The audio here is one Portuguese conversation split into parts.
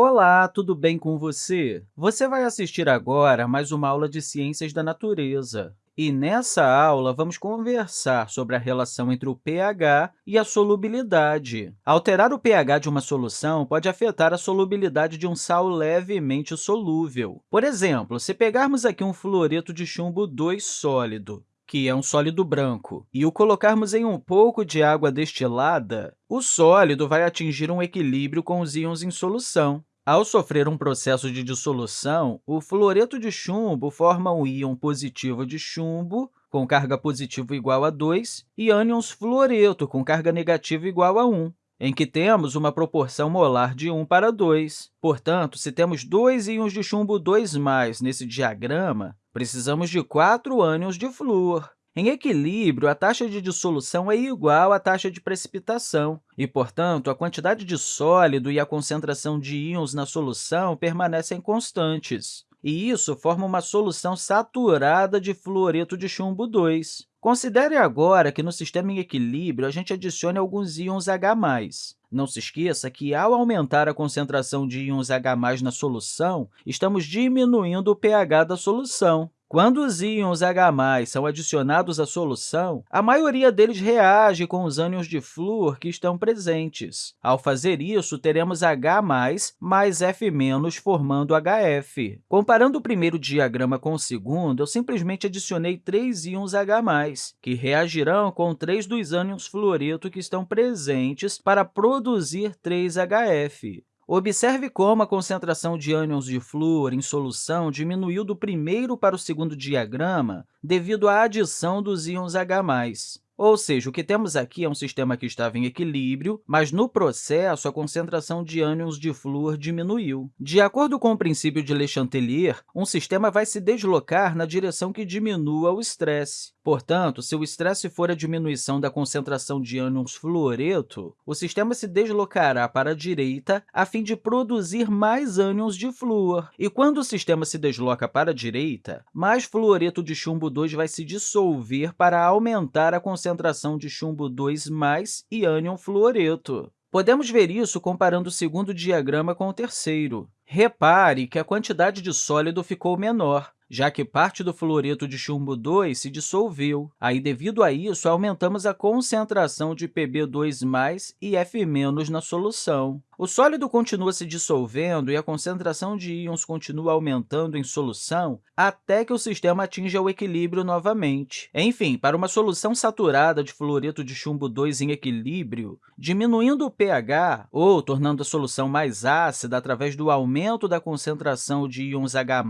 Olá, tudo bem com você? Você vai assistir agora mais uma aula de Ciências da Natureza. E nessa aula, vamos conversar sobre a relação entre o pH e a solubilidade. Alterar o pH de uma solução pode afetar a solubilidade de um sal levemente solúvel. Por exemplo, se pegarmos aqui um fluoreto de chumbo 2 sólido, que é um sólido branco, e o colocarmos em um pouco de água destilada, o sólido vai atingir um equilíbrio com os íons em solução. Ao sofrer um processo de dissolução, o fluoreto de chumbo forma um íon positivo de chumbo, com carga positiva igual a 2, e ânions fluoreto, com carga negativa igual a 1, em que temos uma proporção molar de 1 para 2. Portanto, se temos dois íons de chumbo 2+, nesse diagrama, precisamos de quatro ânions de flúor. Em equilíbrio, a taxa de dissolução é igual à taxa de precipitação, e, portanto, a quantidade de sólido e a concentração de íons na solução permanecem constantes. E isso forma uma solução saturada de fluoreto de chumbo 2. Considere agora que no sistema em equilíbrio a gente adicione alguns íons H+. Não se esqueça que, ao aumentar a concentração de íons H+, na solução, estamos diminuindo o pH da solução. Quando os íons H+, são adicionados à solução, a maioria deles reage com os ânions de flúor que estão presentes. Ao fazer isso, teremos H+, mais F- formando HF. Comparando o primeiro diagrama com o segundo, eu simplesmente adicionei três íons H+, que reagirão com três dos ânions fluoreto que estão presentes para produzir 3HF. Observe como a concentração de ânions de flúor em solução diminuiu do primeiro para o segundo diagrama devido à adição dos íons H+. Ou seja, o que temos aqui é um sistema que estava em equilíbrio, mas, no processo, a concentração de ânions de flúor diminuiu. De acordo com o princípio de Le Chatelier, um sistema vai se deslocar na direção que diminua o estresse. Portanto, se o estresse for a diminuição da concentração de ânions fluoreto, o sistema se deslocará para a direita a fim de produzir mais ânions de flúor. E quando o sistema se desloca para a direita, mais fluoreto de chumbo 2 vai se dissolver para aumentar a concentração de chumbo 2 e ânion fluoreto. Podemos ver isso comparando o segundo diagrama com o terceiro. Repare que a quantidade de sólido ficou menor, já que parte do fluoreto de chumbo 2 se dissolveu. Aí, devido a isso, aumentamos a concentração de Pb2+, e F- na solução. O sólido continua se dissolvendo e a concentração de íons continua aumentando em solução até que o sistema atinja o equilíbrio novamente. Enfim, para uma solução saturada de fluoreto de chumbo 2 em equilíbrio, diminuindo o pH ou tornando a solução mais ácida através do aumento da concentração de íons H+,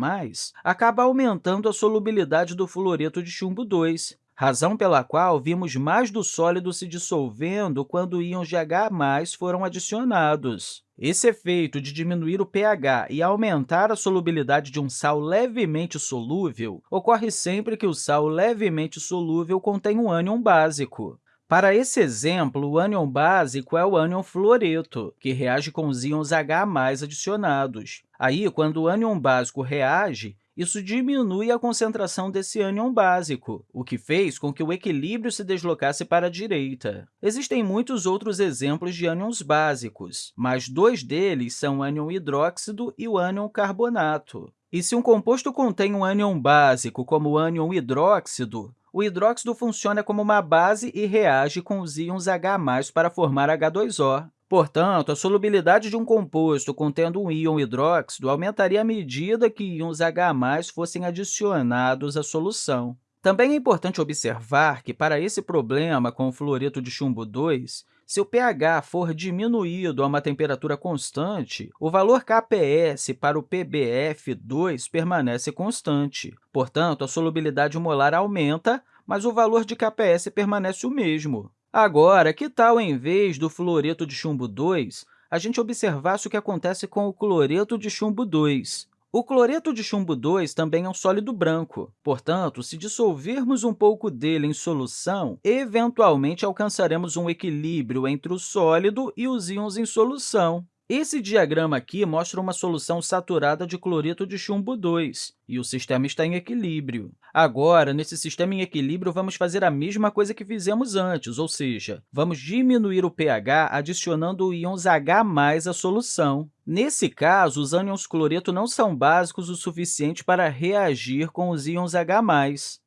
acaba aumentando a solubilidade do fluoreto de chumbo 2, razão pela qual vimos mais do sólido se dissolvendo quando íons de H+, foram adicionados. Esse efeito de diminuir o pH e aumentar a solubilidade de um sal levemente solúvel ocorre sempre que o sal levemente solúvel contém um ânion básico. Para esse exemplo, o ânion básico é o ânion fluoreto, que reage com os íons H+, adicionados. Aí, quando o ânion básico reage, isso diminui a concentração desse ânion básico, o que fez com que o equilíbrio se deslocasse para a direita. Existem muitos outros exemplos de ânions básicos, mas dois deles são o ânion hidróxido e o ânion carbonato. E se um composto contém um ânion básico, como o ânion hidróxido, o hidróxido funciona como uma base e reage com os íons H+, para formar H2O. Portanto, a solubilidade de um composto contendo um íon hidróxido aumentaria à medida que íons H+, fossem adicionados à solução. Também é importante observar que, para esse problema com o fluoreto de chumbo 2, se o pH for diminuído a uma temperatura constante, o valor Kps para o PbF2 permanece constante. Portanto, a solubilidade molar aumenta, mas o valor de Kps permanece o mesmo. Agora, que tal, em vez do fluoreto de chumbo 2, a gente observasse o que acontece com o cloreto de chumbo 2? O cloreto de chumbo 2 também é um sólido branco. Portanto, se dissolvermos um pouco dele em solução, eventualmente alcançaremos um equilíbrio entre o sólido e os íons em solução. Esse diagrama aqui mostra uma solução saturada de cloreto de chumbo 2, e o sistema está em equilíbrio. Agora, nesse sistema em equilíbrio, vamos fazer a mesma coisa que fizemos antes, ou seja, vamos diminuir o pH adicionando íons H+, à solução. Nesse caso, os ânions cloreto não são básicos o suficiente para reagir com os íons H+.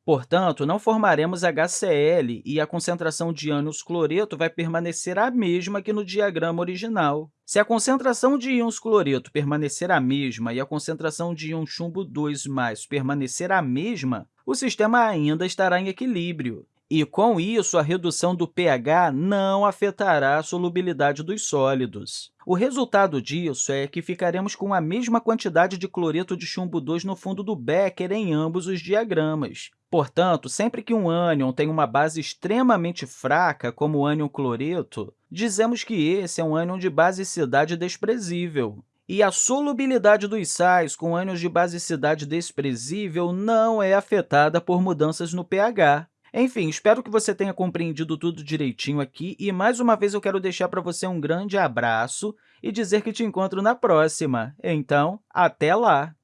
Portanto, não formaremos HCl e a concentração de ânions cloreto vai permanecer a mesma que no diagrama original. Se a concentração de íons cloreto permanecer a mesma e a concentração de íon chumbo 2 permanecer a mesma, o sistema ainda estará em equilíbrio. E, com isso, a redução do pH não afetará a solubilidade dos sólidos. O resultado disso é que ficaremos com a mesma quantidade de cloreto de chumbo 2 no fundo do Becker em ambos os diagramas. Portanto, sempre que um ânion tem uma base extremamente fraca, como o ânion cloreto, dizemos que esse é um ânion de basicidade desprezível. E a solubilidade dos sais com ânions de basicidade desprezível não é afetada por mudanças no pH. Enfim, espero que você tenha compreendido tudo direitinho aqui e, mais uma vez, eu quero deixar para você um grande abraço e dizer que te encontro na próxima. Então, até lá!